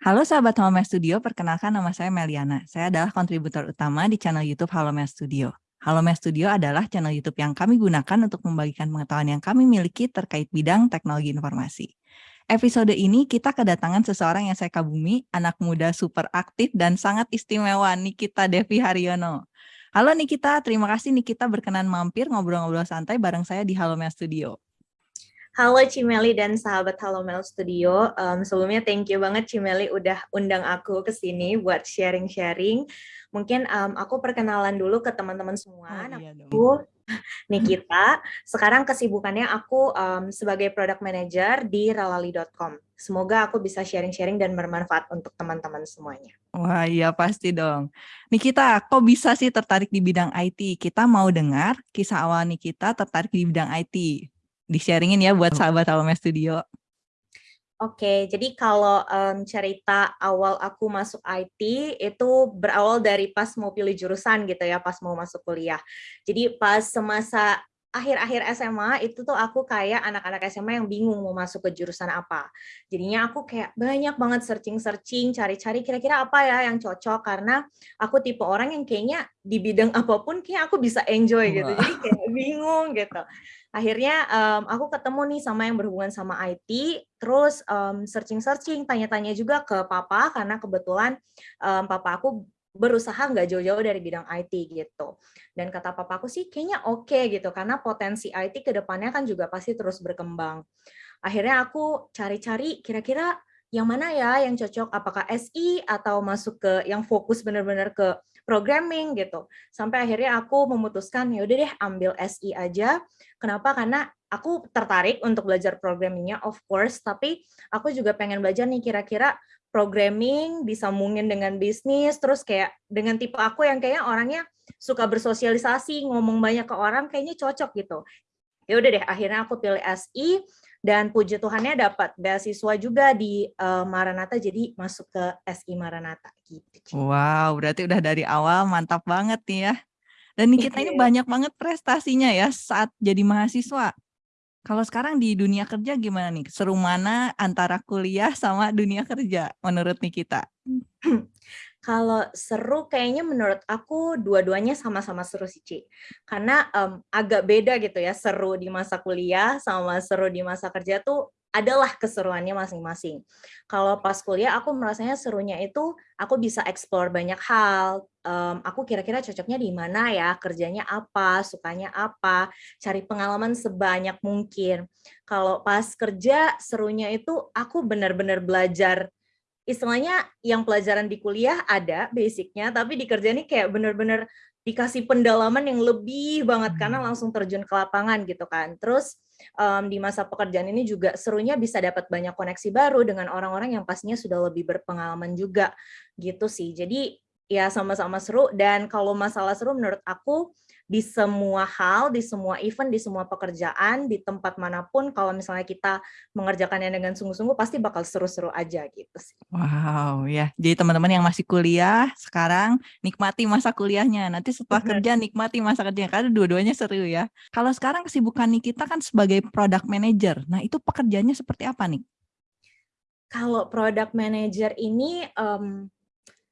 Halo sahabat Halo Studio, perkenalkan nama saya Meliana. Saya adalah kontributor utama di channel YouTube Halo Studio. Halo Studio adalah channel YouTube yang kami gunakan untuk membagikan pengetahuan yang kami miliki terkait bidang teknologi informasi. Episode ini kita kedatangan seseorang yang saya kagumi, anak muda super aktif dan sangat istimewa, Nikita Devi Haryono. Halo Nikita, terima kasih Nikita berkenan mampir ngobrol-ngobrol santai bareng saya di Halo Studio. Halo Cimeli dan sahabat Halo Mel Studio. Um, sebelumnya thank you banget Cimeli udah undang aku ke sini buat sharing-sharing. Mungkin um, aku perkenalan dulu ke teman-teman semua. Oh, iya aku Nikita. Sekarang kesibukannya aku um, sebagai product manager di ralali.com. Semoga aku bisa sharing-sharing dan bermanfaat untuk teman-teman semuanya. Wah iya pasti dong. Nikita, kok bisa sih tertarik di bidang IT? Kita mau dengar kisah awal Nikita tertarik di bidang IT di-sharingin ya buat sahabat Alumni Studio. Oke, jadi kalau um, cerita awal aku masuk IT itu berawal dari pas mau pilih jurusan gitu ya, pas mau masuk kuliah. Jadi pas semasa akhir-akhir SMA itu tuh aku kayak anak-anak SMA yang bingung mau masuk ke jurusan apa. Jadinya aku kayak banyak banget searching-searching, cari-cari kira-kira apa ya yang cocok karena aku tipe orang yang kayaknya di bidang apa pun kayak aku bisa enjoy gitu. Jadi kayak bingung gitu. Akhirnya um, aku ketemu nih sama yang berhubungan sama IT, terus searching-searching, um, tanya-tanya juga ke papa karena kebetulan um, papa aku berusaha nggak jauh-jauh dari bidang IT gitu. Dan kata papaku sih kayaknya oke okay gitu karena potensi IT ke depannya kan juga pasti terus berkembang. Akhirnya aku cari-cari kira-kira yang mana ya yang cocok apakah SI atau masuk ke yang fokus benar-benar ke programming gitu. Sampai akhirnya aku memutuskan ya udah deh ambil SI aja. Kenapa? Karena aku tertarik untuk belajar programmingnya of course, tapi aku juga pengen belajar nih kira-kira programming, disambungin dengan bisnis, terus kayak dengan tipe aku yang kayaknya orangnya suka bersosialisasi, ngomong banyak ke orang, kayaknya cocok gitu. Ya udah deh, akhirnya aku pilih SI, dan puji Tuhannya dapat beasiswa juga di uh, Maranatha, jadi masuk ke SI Maranatha. Gitu. Wow, berarti udah dari awal mantap banget nih ya. Dan kita ini banyak banget prestasinya ya saat jadi mahasiswa. Kalau sekarang di dunia kerja gimana nih? Seru mana antara kuliah sama dunia kerja menurut Nikita? Kalau seru kayaknya menurut aku dua-duanya sama-sama seru sih, Ci. Karena um, agak beda gitu ya, seru di masa kuliah sama seru di masa kerja tuh adalah keseruannya masing-masing. Kalau pas kuliah aku merasanya serunya itu aku bisa explore banyak hal. Um, aku kira-kira cocoknya di mana ya, kerjanya apa, sukanya apa, cari pengalaman sebanyak mungkin. Kalau pas kerja serunya itu aku benar-benar belajar istilahnya yang pelajaran di kuliah ada basicnya, tapi di kerja ini kayak benar-benar dikasih pendalaman yang lebih banget karena hmm. langsung terjun ke lapangan gitu kan. Terus um, di masa pekerjaan ini juga serunya bisa dapat banyak koneksi baru dengan orang-orang yang pastinya sudah lebih berpengalaman juga gitu sih. Jadi ya sama-sama seru dan kalau masalah seru menurut aku di semua hal, di semua event, di semua pekerjaan, di tempat mana pun kalau misalnya kita mengerjakannya dengan sungguh-sungguh pasti bakal seru-seru aja gitu sih. Wow, ya. Jadi teman-teman yang masih kuliah sekarang nikmati masa kuliahnya. Nanti setelah kerja nikmati masa kerjanya karena dua-duanya seru ya. Kalau sekarang kesibukan nih kita kan sebagai product manager. Nah, itu pekerjaannya seperti apa nih? Kalau product manager ini um,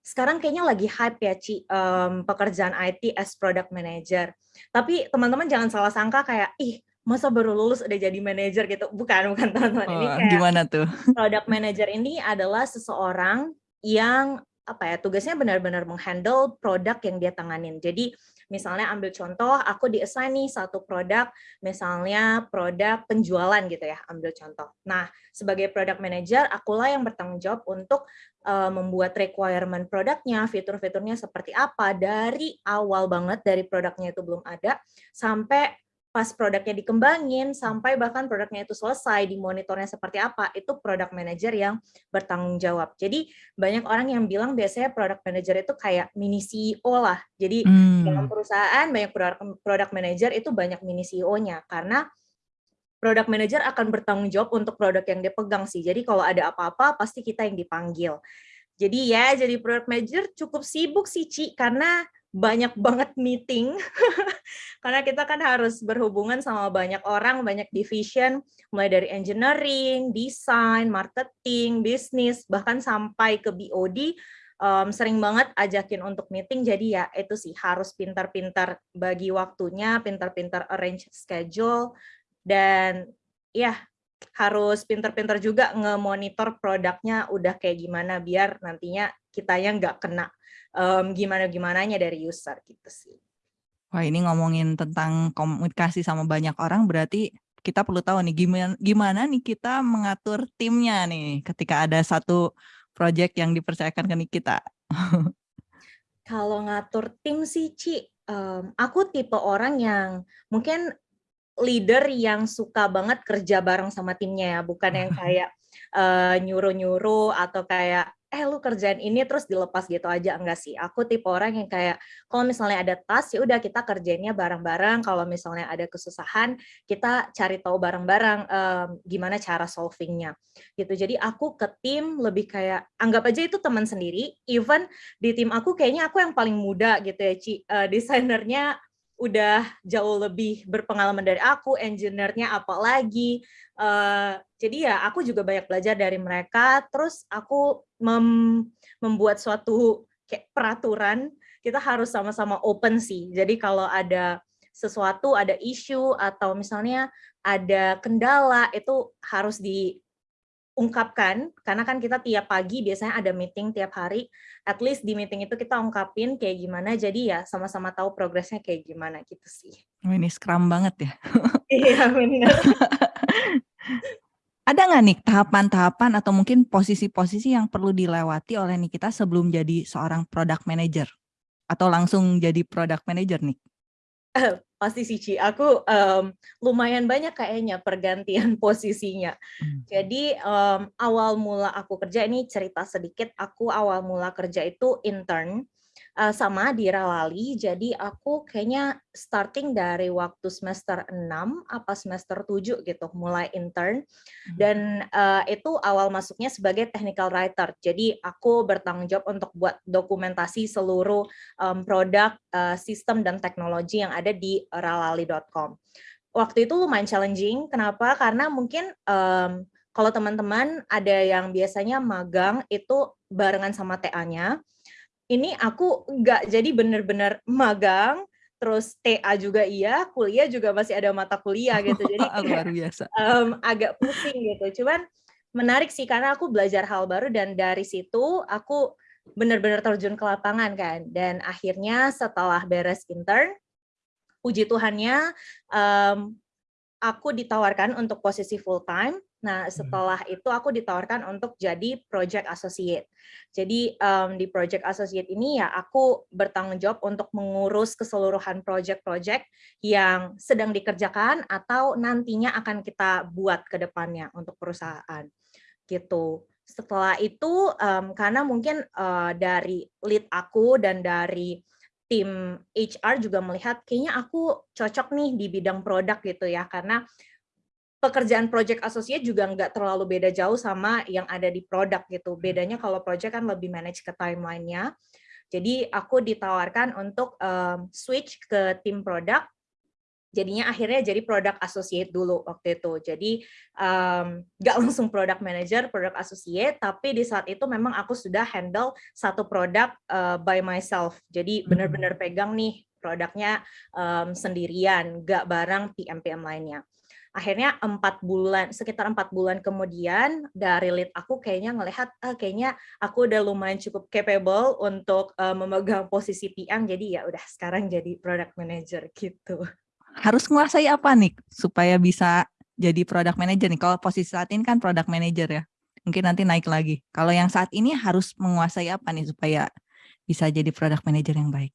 sekarang kayaknya lagi hype ya Ci um, pekerjaan IT as product manager. Tapi teman-teman jangan salah sangka kayak ih masa baru lulus udah jadi manager gitu. Bukan, bukan teman-teman. Oh, ini kayak gimana tuh? Product manager ini adalah seseorang yang apa ya tugasnya benar-benar menghandle produk yang dia tanganin. Jadi misalnya ambil contoh, aku diassign nih satu produk, misalnya produk penjualan gitu ya, ambil contoh. Nah, sebagai product manager, akulah yang bertanggung jawab untuk uh, membuat requirement produknya, fitur-fiturnya seperti apa dari awal banget dari produknya itu belum ada sampai pas produknya dikembangin sampai bahkan produknya itu selesai dimonitornya seperti apa itu product manager yang bertanggung jawab. Jadi banyak orang yang bilang biasanya product manager itu kayak mini CEO lah. Jadi hmm. dalam perusahaan banyak product, product manager itu banyak mini CEO-nya karena product manager akan bertanggung jawab untuk produk yang dia pegang sih. Jadi kalau ada apa-apa pasti kita yang dipanggil. Jadi ya jadi product manager cukup sibuk sih Ci karena banyak banget meeting karena kita kan harus berhubungan sama banyak orang, banyak division, mulai dari engineering, design, marketing, bisnis, bahkan sampai ke BOD, um, sering banget ajakin untuk meeting. Jadi ya itu sih harus pintar-pintar bagi waktunya, pintar-pintar arrange schedule, dan ya harus pintar-pintar juga nge-monitor produknya udah kayak gimana biar nantinya kita yang nggak kena um, gimana-gimananya dari user gitu sih. Wah ini ngomongin tentang komunikasi sama banyak orang berarti kita perlu tahu nih gimana gimana nih kita mengatur timnya nih ketika ada satu project yang dipercayakan ke kita. Kalau ngatur tim sih Ci, um, aku tipe orang yang mungkin leader yang suka banget kerja bareng sama timnya ya, bukan yang kayak nyuruh-nyuruh uh, atau kayak eh lu kerjaan ini terus dilepas gitu aja. Enggak sih aku tipe orang yang kayak kalau misalnya ada tas ya udah kita kerjainnya bareng-bareng. Kalau misalnya ada kesusahan kita cari tahu bareng-bareng um, gimana cara solvingnya. Gitu. Jadi aku ke tim lebih kayak anggap aja itu teman sendiri. Even di tim aku kayaknya aku yang paling muda gitu ya Ci. Uh, desainernya udah jauh lebih berpengalaman dari aku, engineer-nya apalagi. Uh, jadi ya aku juga banyak belajar dari mereka. Terus aku mem membuat suatu kayak peraturan, kita harus sama-sama open sih. Jadi kalau ada sesuatu, ada isu atau misalnya ada kendala itu harus di ungkapkan, karena kan kita tiap pagi biasanya ada meeting tiap hari, at least di meeting itu kita ungkapin kayak gimana, jadi ya sama-sama tahu progresnya kayak gimana gitu sih. Oh, ini scrum banget ya. iya benar. ada nggak nih tahapan-tahapan atau mungkin posisi-posisi yang perlu dilewati oleh nih kita sebelum jadi seorang product manager? Atau langsung jadi product manager nih? Pasti sih Ci, aku um, lumayan banyak kayaknya pergantian posisinya. Hmm. Jadi um, awal mula aku kerja ini cerita sedikit, aku awal mula kerja itu intern uh, sama di Ralali. Jadi aku kayaknya starting dari waktu semester 6 apa semester 7 gitu mulai intern hmm. dan uh, itu awal masuknya sebagai technical writer. Jadi aku bertanggung jawab untuk buat dokumentasi seluruh um, produk, uh, sistem dan teknologi yang ada di ralali.com. Waktu itu lumayan challenging. Kenapa? Karena mungkin um, kalau teman-teman ada yang biasanya magang itu barengan sama TA-nya, ini aku nggak jadi bener-bener magang, terus TA juga iya, kuliah juga masih ada mata kuliah gitu. Jadi luar biasa. Um, agak pusing gitu. Cuman menarik sih karena aku belajar hal baru dan dari situ aku benar-benar terjun ke lapangan kan. Dan akhirnya setelah beres intern, puji Tuhannya um, aku ditawarkan untuk posisi full time Nah, hmm. setelah itu aku ditawarkan untuk jadi project associate. Jadi um, di project associate ini ya aku bertanggung jawab untuk mengurus keseluruhan project-project yang sedang dikerjakan atau nantinya akan kita buat ke depannya untuk perusahaan. Gitu. Setelah itu um, karena mungkin uh, dari lead aku dan dari tim HR juga melihat kayaknya aku cocok nih di bidang produk gitu ya karena pekerjaan project associate juga nggak terlalu beda jauh sama yang ada di produk gitu. Bedanya kalau project kan lebih manage ke timeline-nya. Jadi aku ditawarkan untuk um, switch ke tim produk. Jadinya akhirnya jadi product associate dulu waktu itu. Jadi um, nggak langsung product manager, product associate, tapi di saat itu memang aku sudah handle satu produk uh, by myself. Jadi benar-benar pegang nih produknya um, sendirian, nggak bareng PM-PM lainnya akhirnya empat bulan sekitar empat bulan kemudian dari lead aku kayaknya ngelihat ah, kayaknya aku udah lumayan cukup capable untuk uh, memegang posisi PM jadi ya udah sekarang jadi product manager gitu. Harus menguasai apa nih supaya bisa jadi product manager nih? Kalau posisi saat ini kan product manager ya mungkin nanti naik lagi. Kalau yang saat ini harus menguasai apa nih supaya bisa jadi product manager yang baik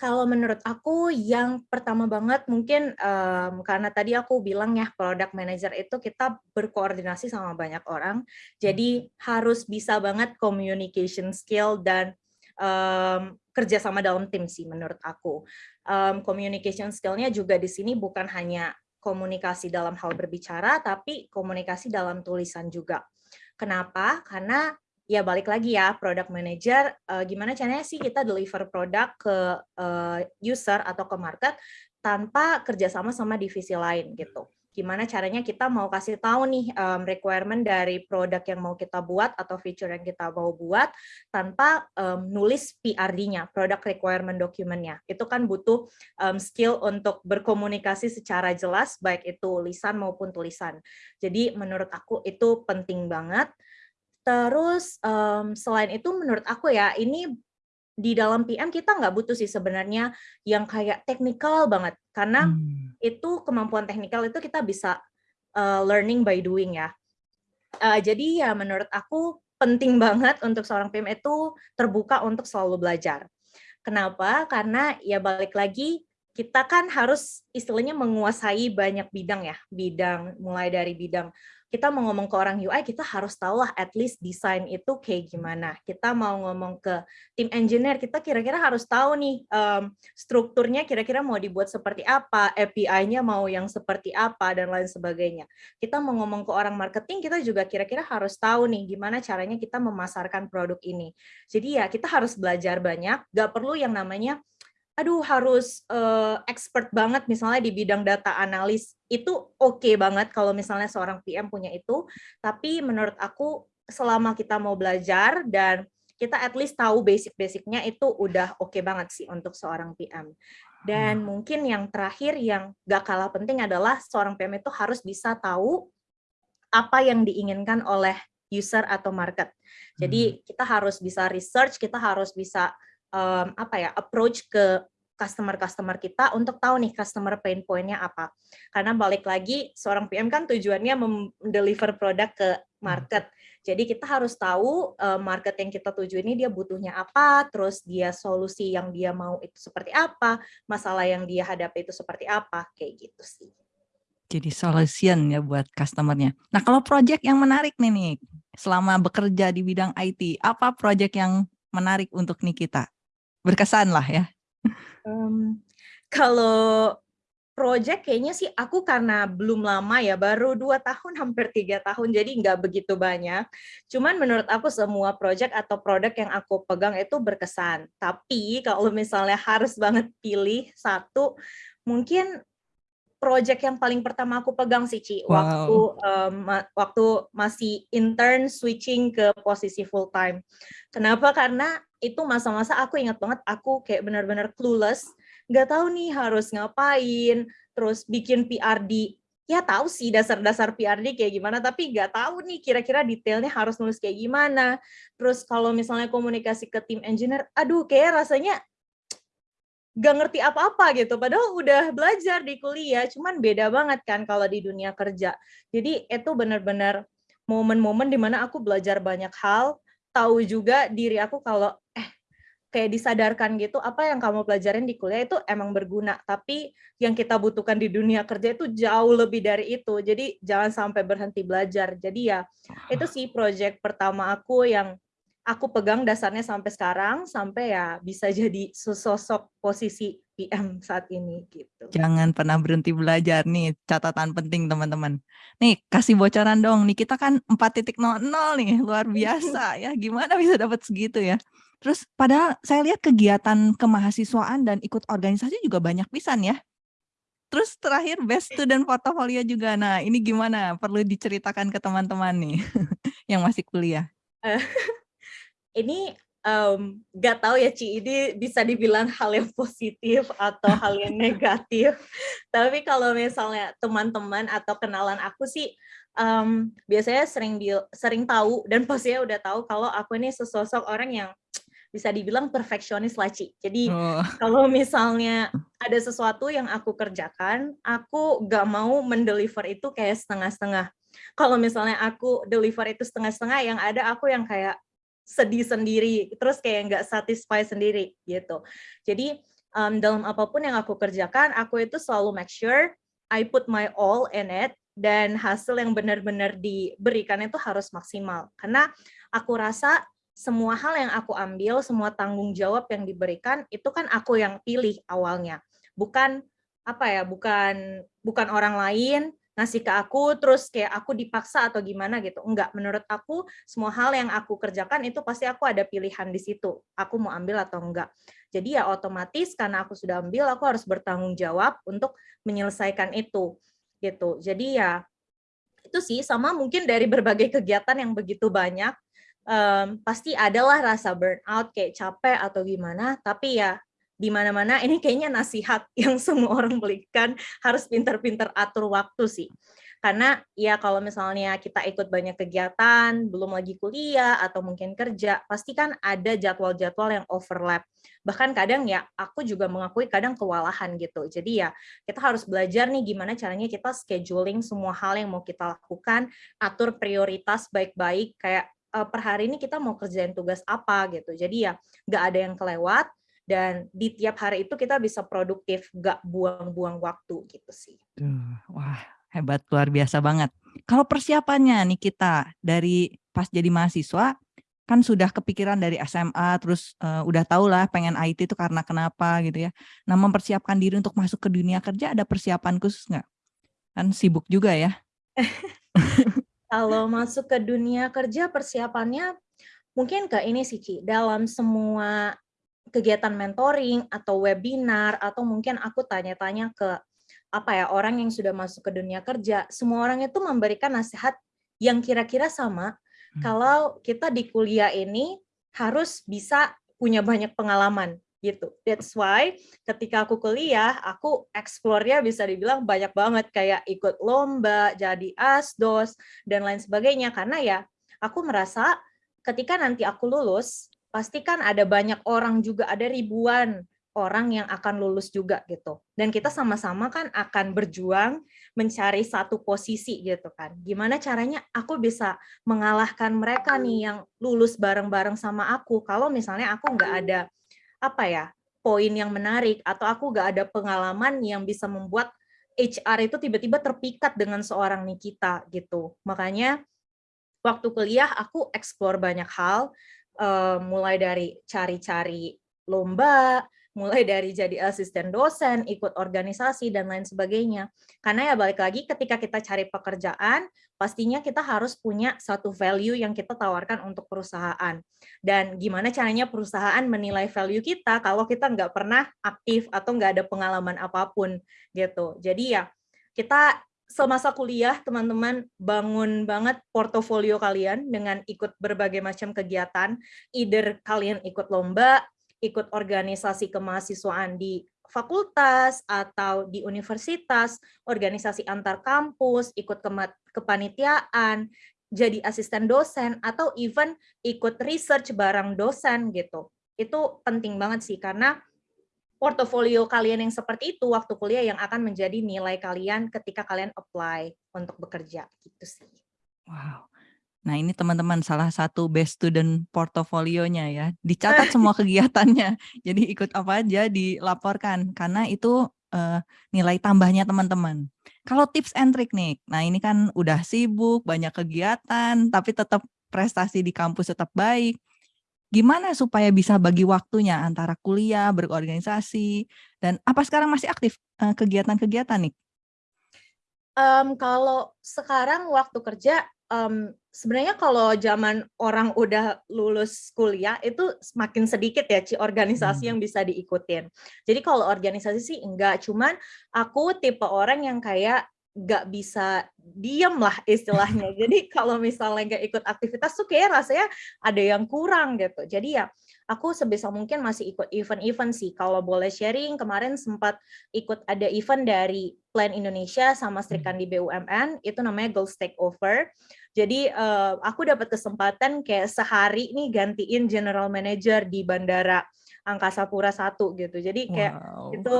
kalau menurut aku yang pertama banget mungkin um, karena tadi aku bilang ya product manager itu kita berkoordinasi sama banyak orang, jadi hmm. harus bisa banget communication skill dan um, kerja sama dalam tim sih menurut aku. Um, communication skillnya juga di sini bukan hanya komunikasi dalam hal berbicara, tapi komunikasi dalam tulisan juga. Kenapa? Karena ya balik lagi ya product manager uh, gimana caranya sih kita deliver produk ke uh, user atau ke market tanpa kerjasama sama divisi lain gitu gimana caranya kita mau kasih tahu nih um, requirement dari produk yang mau kita buat atau feature yang kita mau buat tanpa um, nulis PRD-nya, product requirement document-nya. Itu kan butuh um, skill untuk berkomunikasi secara jelas, baik itu lisan maupun tulisan. Jadi menurut aku itu penting banget. Terus um, selain itu menurut aku ya ini di dalam PM kita nggak butuh sih sebenarnya yang kayak teknikal banget karena hmm. itu kemampuan teknikal itu kita bisa uh, learning by doing ya. Uh, jadi ya menurut aku penting banget untuk seorang PM itu terbuka untuk selalu belajar. Kenapa? Karena ya balik lagi kita kan harus istilahnya menguasai banyak bidang ya, bidang mulai dari bidang kita mau ngomong ke orang UI, kita harus tahu lah at least desain itu kayak gimana. Kita mau ngomong ke tim engineer, kita kira-kira harus tahu nih um, strukturnya kira-kira mau dibuat seperti apa, API-nya mau yang seperti apa, dan lain sebagainya. Kita mau ngomong ke orang marketing, kita juga kira-kira harus tahu nih gimana caranya kita memasarkan produk ini. Jadi ya kita harus belajar banyak, gak perlu yang namanya aduh harus uh, expert banget misalnya di bidang data analis itu oke okay banget kalau misalnya seorang PM punya itu tapi menurut aku selama kita mau belajar dan kita at least tahu basic-basicnya itu udah oke okay banget sih untuk seorang PM dan hmm. mungkin yang terakhir yang gak kalah penting adalah seorang PM itu harus bisa tahu apa yang diinginkan oleh user atau market jadi hmm. kita harus bisa research kita harus bisa um, apa ya approach ke customer-customer kita untuk tahu nih customer pain point-nya apa. Karena balik lagi seorang PM kan tujuannya mendeliver produk ke market. Jadi kita harus tahu uh, market yang kita tuju ini dia butuhnya apa, terus dia solusi yang dia mau itu seperti apa, masalah yang dia hadapi itu seperti apa, kayak gitu sih. Jadi solution ya buat customernya. Nah kalau project yang menarik nih nih, selama bekerja di bidang IT, apa project yang menarik untuk nih kita? Berkesan lah ya? Um, kalau project kayaknya sih aku karena belum lama ya, baru dua tahun, hampir tiga tahun, jadi nggak begitu banyak. Cuman menurut aku semua project atau produk yang aku pegang itu berkesan. Tapi kalau misalnya harus banget pilih satu, mungkin project yang paling pertama aku pegang sih Ci, wow. waktu um, waktu masih intern switching ke posisi full time. Kenapa? Karena itu masa-masa aku ingat banget aku kayak benar-benar clueless, nggak tahu nih harus ngapain, terus bikin PRD. Ya tahu sih dasar-dasar PRD kayak gimana, tapi nggak tahu nih kira-kira detailnya harus nulis kayak gimana. Terus kalau misalnya komunikasi ke tim engineer, aduh kayak rasanya gak ngerti apa-apa gitu, padahal udah belajar di kuliah, cuman beda banget kan kalau di dunia kerja. Jadi itu benar-benar momen-momen di mana aku belajar banyak hal, tahu juga diri aku kalau eh kayak disadarkan gitu apa yang kamu pelajarin di kuliah itu emang berguna. Tapi yang kita butuhkan di dunia kerja itu jauh lebih dari itu. Jadi jangan sampai berhenti belajar. Jadi ya itu sih project pertama aku yang aku pegang dasarnya sampai sekarang sampai ya bisa jadi sosok posisi PM saat ini gitu. Jangan pernah berhenti belajar nih, catatan penting teman-teman. Nih, kasih bocoran dong. Nih kita kan 4.00 nih, luar biasa ya. Gimana bisa dapat segitu ya? Terus padahal saya lihat kegiatan kemahasiswaan dan ikut organisasi juga banyak pisan ya. Terus terakhir best student portfolio juga. Nah, ini gimana? Perlu diceritakan ke teman-teman nih yang masih kuliah. Ini um, gak tahu ya Ci, ini bisa dibilang hal yang positif atau hal yang negatif. Tapi kalau misalnya teman-teman atau kenalan aku sih um, biasanya sering sering tahu dan pastinya udah tahu kalau aku ini sesosok orang yang bisa dibilang perfeksionis lah Ci. Jadi oh. kalau misalnya ada sesuatu yang aku kerjakan, aku gak mau mendeliver itu kayak setengah-setengah. Kalau misalnya aku deliver itu setengah-setengah, yang ada aku yang kayak sedih sendiri, terus kayak nggak satisfy sendiri gitu. Jadi um, dalam apa pun yang aku kerjakan, aku itu selalu make sure I put my all in it dan hasil yang benar-benar diberikan itu harus maksimal. Karena aku rasa semua hal yang aku ambil, semua tanggung jawab yang diberikan itu kan aku yang pilih awalnya, bukan apa ya, bukan bukan orang lain. Ngasih ke aku terus kayak aku dipaksa atau gimana gitu. Enggak, menurut aku semua hal yang aku kerjakan itu pasti aku ada pilihan di situ. Aku mau ambil atau enggak. Jadi ya otomatis karena aku sudah ambil, aku harus bertanggung jawab untuk menyelesaikan itu gitu. Jadi ya itu sih sama mungkin dari berbagai kegiatan yang begitu banyak um, pasti adalah rasa burnout kayak capek atau gimana tapi ya di mana-mana ini kayaknya nasihat yang semua orang belikan harus pintar-pintar atur waktu sih. Karena ya kalau misalnya kita ikut banyak kegiatan, belum lagi kuliah atau mungkin kerja, pasti kan ada jadwal-jadwal yang overlap. Bahkan kadang ya aku juga mengakui kadang kewalahan gitu. Jadi ya kita harus belajar nih gimana caranya kita scheduling semua hal yang mau kita lakukan, atur prioritas baik-baik kayak eh, per hari ini kita mau kerjain tugas apa gitu. Jadi ya nggak ada yang kelewat, dan di tiap hari itu kita bisa produktif, gak buang-buang waktu gitu sih. wah hebat luar biasa banget. Kalau persiapannya nih kita dari pas jadi mahasiswa kan sudah kepikiran dari SMA terus uh, udah tau lah pengen IT itu karena kenapa gitu ya. Nah mempersiapkan diri untuk masuk ke dunia kerja ada persiapan khusus nggak? Kan sibuk juga ya. Kalau masuk ke dunia kerja persiapannya mungkin ke ini sih Ci, dalam semua kegiatan mentoring atau webinar atau mungkin aku tanya-tanya ke apa ya orang yang sudah masuk ke dunia kerja, semua orang itu memberikan nasihat yang kira-kira sama. Hmm. Kalau kita di kuliah ini harus bisa punya banyak pengalaman gitu. That's why ketika aku kuliah, aku explore-nya bisa dibilang banyak banget kayak ikut lomba, jadi asdos dan lain sebagainya karena ya aku merasa ketika nanti aku lulus, pasti kan ada banyak orang juga, ada ribuan orang yang akan lulus juga gitu. Dan kita sama-sama kan akan berjuang mencari satu posisi gitu kan. Gimana caranya aku bisa mengalahkan mereka nih yang lulus bareng-bareng sama aku. Kalau misalnya aku nggak ada apa ya poin yang menarik atau aku nggak ada pengalaman yang bisa membuat HR itu tiba-tiba terpikat dengan seorang Nikita gitu. Makanya waktu kuliah aku explore banyak hal uh, mulai dari cari-cari lomba, mulai dari jadi asisten dosen, ikut organisasi, dan lain sebagainya. Karena ya balik lagi ketika kita cari pekerjaan, pastinya kita harus punya satu value yang kita tawarkan untuk perusahaan. Dan gimana caranya perusahaan menilai value kita kalau kita nggak pernah aktif atau nggak ada pengalaman apa pun gitu. Jadi ya kita semasa kuliah teman-teman bangun banget portofolio kalian dengan ikut berbagai macam kegiatan, either kalian ikut lomba, ikut organisasi kemahasiswaan di fakultas atau di universitas, organisasi antar kampus, ikut kepanitiaan, jadi asisten dosen, atau even ikut research bareng dosen gitu. Itu penting banget sih, karena portofolio kalian yang seperti itu waktu kuliah yang akan menjadi nilai kalian ketika kalian apply untuk bekerja gitu sih. Wow. Nah ini teman-teman salah satu best student portofolionya ya. Dicatat semua kegiatannya. Jadi ikut apa aja dilaporkan karena itu uh, nilai tambahnya teman-teman. Kalau tips and trick nih, nah ini kan udah sibuk, banyak kegiatan, tapi tetap prestasi di kampus tetap baik gimana supaya bisa bagi waktunya antara kuliah, berorganisasi, dan apa sekarang masih aktif eh, kegiatan-kegiatan nih? Um, kalau sekarang waktu kerja, um, sebenarnya kalau zaman orang udah lulus kuliah itu semakin sedikit ya ci organisasi hmm. yang bisa diikutin. Jadi kalau organisasi sih enggak, cuman aku tipe orang yang kayak nggak bisa diem lah istilahnya. Jadi kalau misalnya nggak ikut aktivitas tuh kayak rasanya ada yang kurang gitu. Jadi ya aku sebisa mungkin masih ikut event-event sih. Kalau boleh sharing, kemarin sempat ikut ada event dari Plan Indonesia sama Serikan di BUMN, itu namanya Gold Takeover. Jadi uh, aku dapat kesempatan kayak sehari nih gantiin general manager di Bandara Angkasa Pura 1 gitu. Jadi kayak wow. itu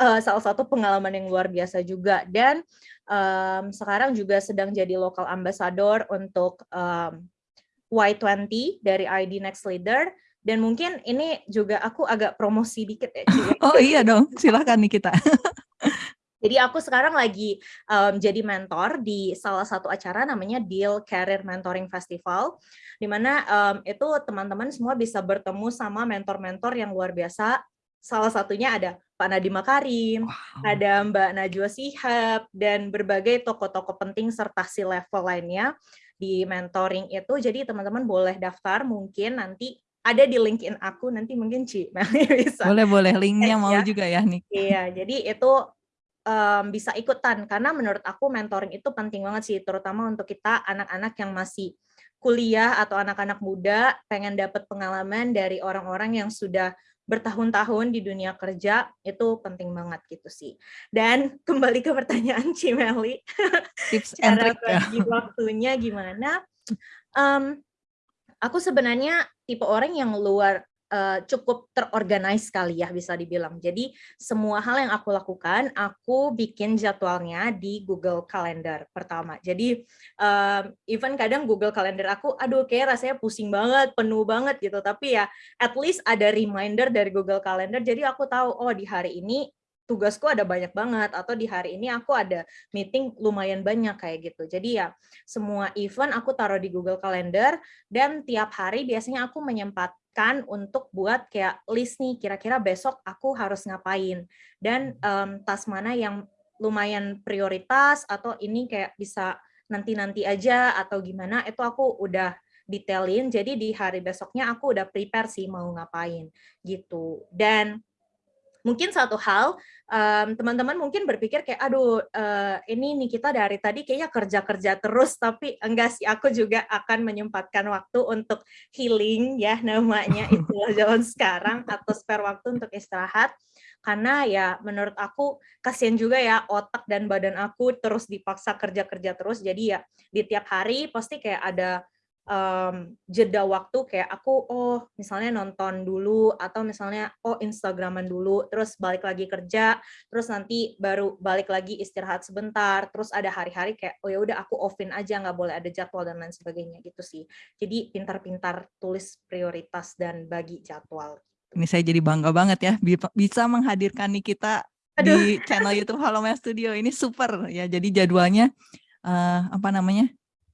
uh, salah satu pengalaman yang luar biasa juga dan um, sekarang juga sedang jadi lokal ambassador untuk um, Y20 dari ID Next Leader dan mungkin ini juga aku agak promosi dikit ya. oh iya dong, silahkan nih kita. Jadi aku sekarang lagi um, jadi mentor di salah satu acara namanya Deal Career Mentoring Festival, di mana um, itu teman-teman semua bisa bertemu sama mentor-mentor yang luar biasa salah satunya ada Pak Nadiem Makarim, wow. ada Mbak Najwa Sihab, dan berbagai tokoh-tokoh penting serta si level lainnya di mentoring itu. Jadi teman-teman boleh daftar mungkin nanti ada di LinkedIn aku nanti mungkin Ci bisa. Boleh boleh linknya mau ya. juga ya nih. Iya, jadi itu um, bisa ikutan karena menurut aku mentoring itu penting banget sih terutama untuk kita anak-anak yang masih kuliah atau anak-anak muda pengen dapat pengalaman dari orang-orang yang sudah bertahun-tahun di dunia kerja itu penting banget gitu sih. Dan kembali ke pertanyaan Cimeli, tips cara bagi waktunya gimana? Um, aku sebenarnya tipe orang yang luar uh, cukup terorganize sekali ya bisa dibilang. Jadi semua hal yang aku lakukan, aku bikin jadwalnya di Google Calendar pertama. Jadi um, even kadang Google Calendar aku, aduh kayak rasanya pusing banget, penuh banget gitu. Tapi ya at least ada reminder dari Google Calendar. Jadi aku tahu, oh di hari ini tugasku ada banyak banget atau di hari ini aku ada meeting lumayan banyak kayak gitu. Jadi ya semua event aku taruh di Google Calendar dan tiap hari biasanya aku menyempatkan untuk buat kayak list nih kira-kira besok aku harus ngapain. Dan um, tas mana yang lumayan prioritas atau ini kayak bisa nanti-nanti aja atau gimana itu aku udah detailin. Jadi di hari besoknya aku udah prepare sih mau ngapain gitu. Dan mungkin satu hal teman-teman um, mungkin berpikir kayak aduh uh, ini kita dari tadi kayaknya kerja-kerja terus tapi enggak sih aku juga akan menyempatkan waktu untuk healing ya namanya itulah zaman sekarang atau spare waktu untuk istirahat. Karena ya menurut aku kasihan juga ya otak dan badan aku terus dipaksa kerja-kerja terus. Jadi ya di tiap hari pasti kayak ada um, jeda waktu kayak aku oh misalnya nonton dulu atau misalnya oh Instagraman dulu terus balik lagi kerja terus nanti baru balik lagi istirahat sebentar terus ada hari-hari kayak oh ya udah aku offin aja nggak boleh ada jadwal dan lain sebagainya gitu sih. Jadi pintar-pintar tulis prioritas dan bagi jadwal. Ini saya jadi bangga banget ya bisa menghadirkan nih kita Aduh. di channel YouTube Halo Studio. Ini super ya jadi jadwalnya uh, apa namanya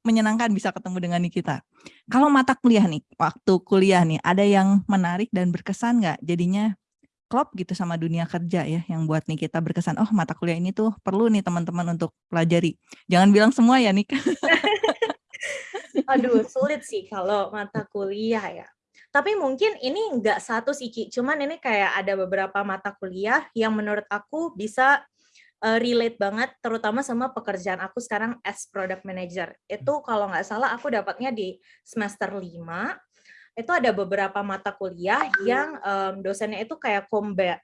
menyenangkan bisa ketemu dengan kita. Kalau mata kuliah nih, waktu kuliah nih, ada yang menarik dan berkesan nggak? Jadinya klop gitu sama dunia kerja ya, yang buat nih kita berkesan, oh mata kuliah ini tuh perlu nih teman-teman untuk pelajari. Jangan bilang semua ya nih. Aduh, sulit sih kalau mata kuliah ya. Tapi mungkin ini nggak satu sih, Ci. Cuman ini kayak ada beberapa mata kuliah yang menurut aku bisa uh, relate banget terutama sama pekerjaan aku sekarang as product manager. Itu kalau nggak salah aku dapatnya di semester 5 itu ada beberapa mata kuliah yang um, dosennya itu kayak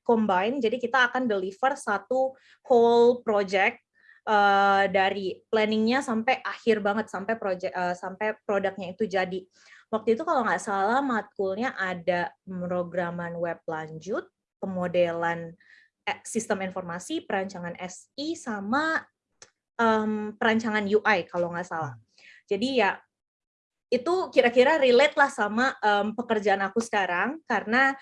combine, jadi kita akan deliver satu whole project uh, dari planningnya sampai akhir banget sampai project uh, sampai produknya itu jadi. Waktu itu kalau nggak salah matkulnya ada pemrograman web lanjut, pemodelan Eh, sistem informasi, perancangan SI, sama um, perancangan UI kalau nggak salah. Hmm. Jadi ya itu kira-kira relate lah sama um, pekerjaan aku sekarang karena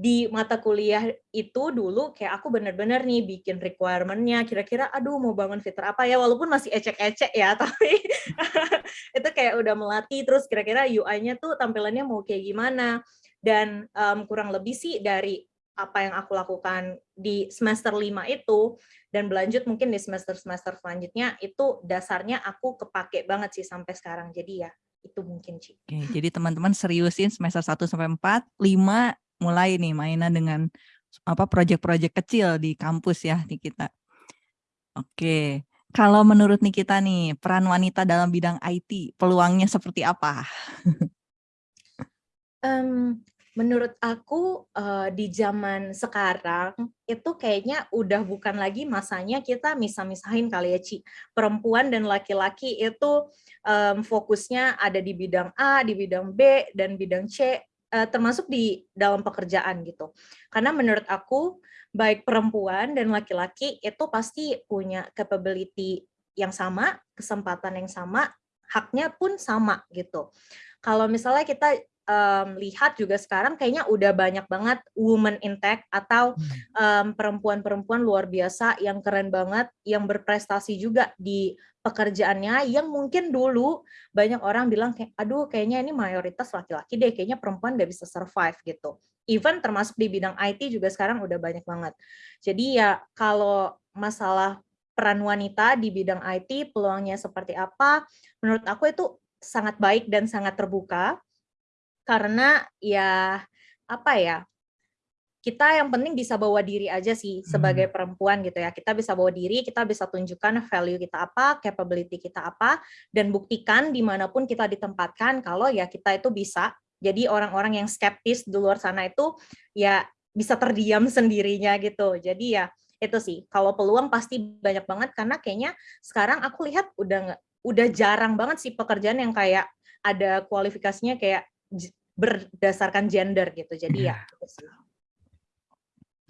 di mata kuliah itu dulu kayak aku bener-bener nih bikin requirement-nya kira-kira aduh mau bangun fitur apa ya walaupun masih ecek-ecek ya tapi itu kayak udah melatih terus kira-kira UI-nya tuh tampilannya mau kayak gimana dan um, kurang lebih sih dari apa yang aku lakukan di semester 5 itu dan berlanjut mungkin di semester-semester selanjutnya itu dasarnya aku kepake banget sih sampai sekarang. Jadi ya itu mungkin sih. Oke, jadi teman-teman seriusin semester 1 sampai 4, 5 mulai nih mainan dengan apa proyek-proyek kecil di kampus ya di kita. Oke. Kalau menurut Nikita nih, peran wanita dalam bidang IT, peluangnya seperti apa? um, menurut aku uh, di zaman sekarang itu kayaknya udah bukan lagi masanya kita misah-misahin kali ya Ci. Perempuan dan laki-laki itu um, fokusnya ada di bidang A, di bidang B, dan bidang C, uh, termasuk di dalam pekerjaan gitu. Karena menurut aku baik perempuan dan laki-laki itu pasti punya capability yang sama, kesempatan yang sama, haknya pun sama gitu. kalau misalnya kita um, lihat juga sekarang kayaknya udah banyak banget woman in tech atau perempuan-perempuan um, luar biasa yang keren banget, yang berprestasi juga di pekerjaannya yang mungkin dulu banyak orang bilang kayak aduh kayaknya ini mayoritas laki-laki deh kayaknya perempuan gak bisa survive gitu. Even termasuk di bidang IT juga sekarang udah banyak banget. Jadi ya kalau masalah peran wanita di bidang IT peluangnya seperti apa menurut aku itu sangat baik dan sangat terbuka karena ya apa ya kita yang penting bisa bawa diri aja sih sebagai hmm. perempuan gitu ya. Kita bisa bawa diri, kita bisa tunjukkan value kita apa, capability kita apa, dan buktikan di mana pun kita ditempatkan kalau ya kita itu bisa. Jadi orang-orang yang skeptis di luar sana itu ya bisa terdiam sendirinya gitu. Jadi ya itu sih. Kalau peluang pasti banyak banget karena kayaknya sekarang aku lihat udah udah jarang banget sih pekerjaan yang kayak ada kualifikasinya kayak berdasarkan gender gitu. Jadi ya. ya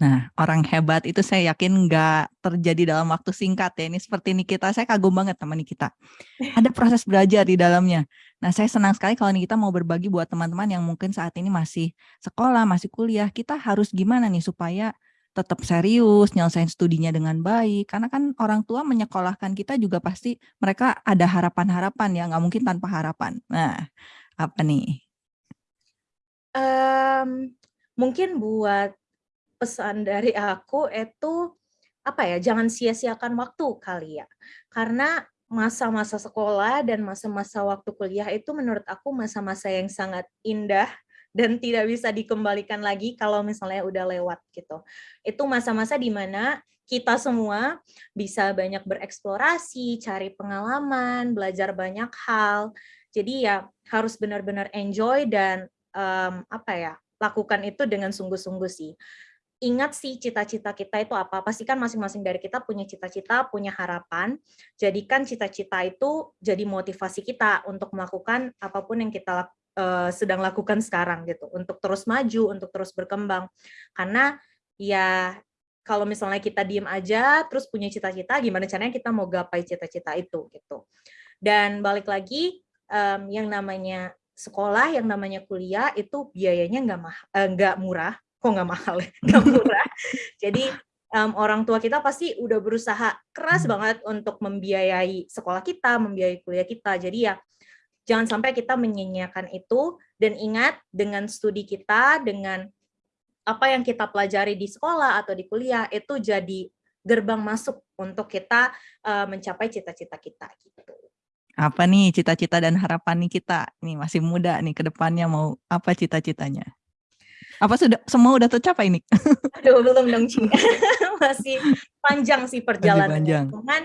Nah, orang hebat itu saya yakin nggak terjadi dalam waktu singkat ya. Ini seperti Nikita, saya kagum banget sama Nikita. Ada proses belajar di dalamnya. Nah, saya senang sekali kalau Nikita mau berbagi buat teman-teman yang mungkin saat ini masih sekolah, masih kuliah. Kita harus gimana nih supaya tetap serius, nyelesain studinya dengan baik. Karena kan orang tua menyekolahkan kita juga pasti mereka ada harapan-harapan ya, nggak mungkin tanpa harapan. Nah, apa nih? Um, mungkin buat pesan dari aku itu apa ya jangan sia-siakan waktu kali ya karena masa-masa sekolah dan masa-masa waktu kuliah itu menurut aku masa-masa yang sangat indah dan tidak bisa dikembalikan lagi kalau misalnya udah lewat gitu. Itu masa-masa di mana kita semua bisa banyak bereksplorasi, cari pengalaman, belajar banyak hal. Jadi ya harus benar-benar enjoy dan um, apa ya lakukan itu dengan sungguh-sungguh sih ingat sih cita-cita kita itu apa. Pastikan masing-masing dari kita punya cita-cita, punya harapan. Jadikan cita-cita itu jadi motivasi kita untuk melakukan apa pun yang kita uh, sedang lakukan sekarang gitu. Untuk terus maju, untuk terus berkembang. Karena ya kalau misalnya kita diem aja, terus punya cita-cita, gimana caranya kita mau gapai cita-cita itu gitu. Dan balik lagi, yang namanya sekolah, yang namanya kuliah itu biayanya nggak uh, nggak murah, kok nggak mahal ya, nggak murah. Jadi um, orang tua kita pasti udah berusaha keras hmm. banget untuk membiayai sekolah kita, membiayai kuliah kita. Jadi ya jangan sampai kita menyanyiakan itu dan ingat dengan studi kita, dengan apa yang kita pelajari di sekolah atau di kuliah itu jadi gerbang masuk untuk kita uh, mencapai cita-cita kita gitu. Apa nih cita-cita dan harapan nih kita? Nih masih muda nih ke depannya mau apa cita-citanya? Apa sudah semua udah tercapai nih? Aduh, belum dong, Ci. Masih panjang sih perjalanan. Panjang. Cuman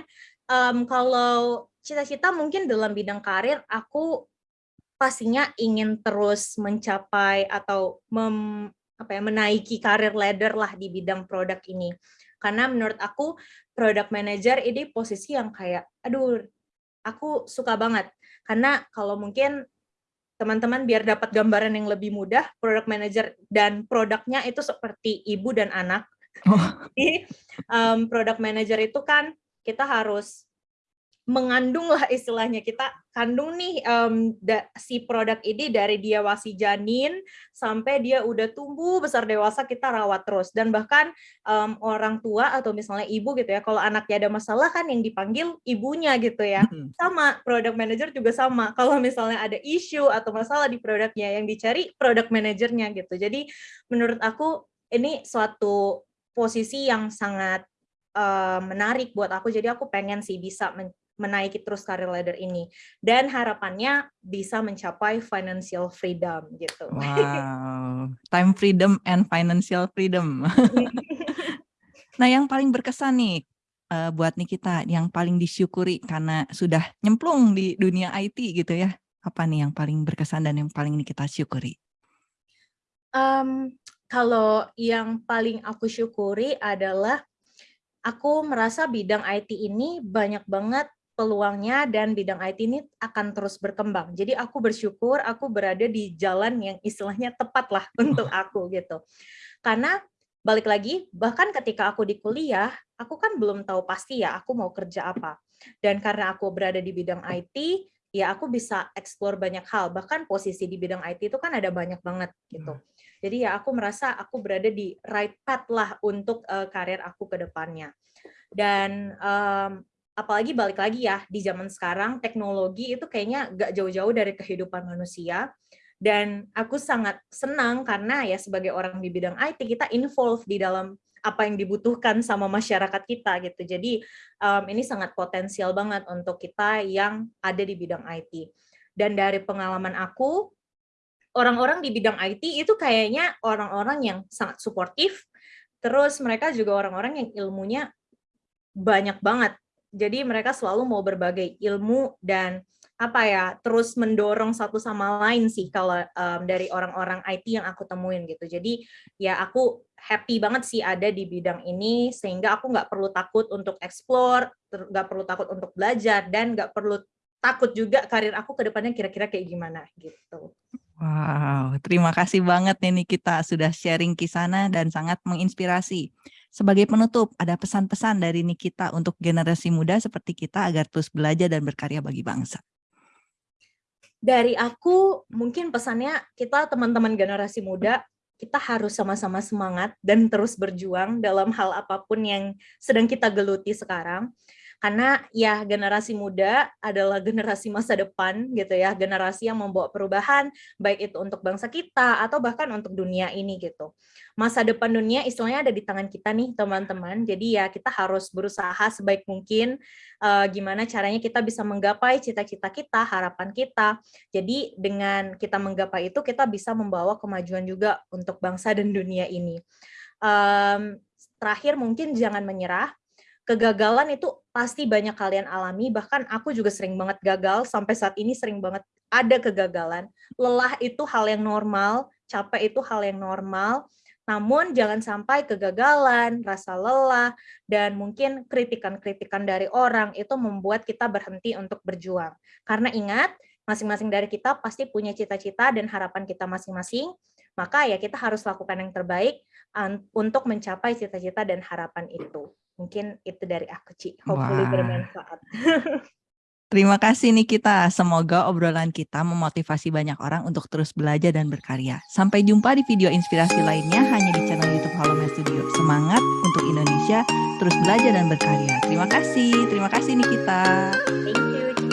um, kalau cita-cita mungkin dalam bidang karir, aku pastinya ingin terus mencapai atau mem, apa ya, menaiki karir ladder lah di bidang produk ini. Karena menurut aku product manager ini posisi yang kayak, aduh, aku suka banget. Karena kalau mungkin teman-teman biar dapat gambaran yang lebih mudah, product manager dan produknya itu seperti ibu dan anak. Oh. Jadi um, product manager itu kan kita harus mengandung lah istilahnya. Kita kandung nih um, da, si produk ini dari dia masih janin sampai dia udah tumbuh besar dewasa kita rawat terus. Dan bahkan um, orang tua atau misalnya ibu gitu ya kalau anaknya ada masalah kan yang dipanggil ibunya gitu ya. Sama product manager juga sama. Kalau misalnya ada isu atau masalah di produknya yang dicari product manajernya gitu. Jadi menurut aku ini suatu posisi yang sangat uh, menarik buat aku. Jadi aku pengen sih bisa menaiki terus karir ladder ini dan harapannya bisa mencapai financial freedom gitu. Wow, time freedom and financial freedom. nah, yang paling berkesan nih uh, buat nih kita yang paling disyukuri karena sudah nyemplung di dunia IT gitu ya. Apa nih yang paling berkesan dan yang paling nih kita syukuri? Um, kalau yang paling aku syukuri adalah aku merasa bidang IT ini banyak banget peluangnya dan bidang IT ini akan terus berkembang. Jadi aku bersyukur aku berada di jalan yang istilahnya tepat lah untuk aku gitu. Karena balik lagi, bahkan ketika aku di kuliah, aku kan belum tahu pasti ya aku mau kerja apa. Dan karena aku berada di bidang IT, ya aku bisa explore banyak hal. Bahkan posisi di bidang IT itu kan ada banyak banget gitu. Hmm. Jadi ya aku merasa aku berada di right path lah untuk uh, karir aku ke depannya. Dan um, apalagi balik lagi ya di zaman sekarang teknologi itu kayaknya gak jauh-jauh dari kehidupan manusia dan aku sangat senang karena ya sebagai orang di bidang IT kita involve di dalam apa yang dibutuhkan sama masyarakat kita gitu. Jadi um, ini sangat potensial banget untuk kita yang ada di bidang IT. Dan dari pengalaman aku, orang-orang di bidang IT itu kayaknya orang-orang yang sangat suportif. Terus mereka juga orang-orang yang ilmunya banyak banget. Jadi mereka selalu mau berbagai ilmu dan apa ya terus mendorong satu sama lain sih kalau um, dari orang-orang IT yang aku temuin gitu jadi ya aku happy banget sih ada di bidang ini sehingga aku nggak perlu takut untuk explore nggak perlu takut untuk belajar dan nggak perlu takut juga karir aku ke depannya kira-kira kayak gimana gitu Wow, terima kasih banget nih kita sudah sharing kisana dan sangat menginspirasi. Sebagai penutup, ada pesan-pesan dari Nikita untuk generasi muda seperti kita agar terus belajar dan berkarya bagi bangsa? Dari aku mungkin pesannya kita teman-teman generasi muda kita harus sama-sama semangat dan terus berjuang dalam hal apa pun yang sedang kita geluti sekarang karena ya generasi muda adalah generasi masa depan gitu ya generasi yang membawa perubahan baik itu untuk bangsa kita atau bahkan untuk dunia ini gitu. Masa depan dunia istilahnya ada di tangan kita nih teman-teman. Jadi ya kita harus berusaha sebaik mungkin uh, gimana caranya kita bisa menggapai cita-cita kita harapan kita. Jadi dengan kita menggapai itu kita bisa membawa kemajuan juga untuk bangsa dan dunia ini. Um, terakhir mungkin jangan menyerah kegagalan itu pasti banyak kalian alami, bahkan aku juga sering banget gagal, sampai saat ini sering banget ada kegagalan. Lelah itu hal yang normal, capek itu hal yang normal, namun jangan sampai kegagalan, rasa lelah, dan mungkin kritikan-kritikan dari orang itu membuat kita berhenti untuk berjuang. Karena ingat, masing-masing dari kita pasti punya cita-cita dan harapan kita masing-masing, maka ya kita harus lakukan yang terbaik untuk mencapai cita-cita dan harapan itu. Mungkin itu dari aku, Ci. Hopefully Wah. bermanfaat. Terima kasih nih kita. Semoga obrolan kita memotivasi banyak orang untuk terus belajar dan berkarya. Sampai jumpa di video inspirasi lainnya hanya di channel YouTube Halomen Studio. Semangat untuk Indonesia, terus belajar dan berkarya. Terima kasih. Terima kasih nih kita. Thank you.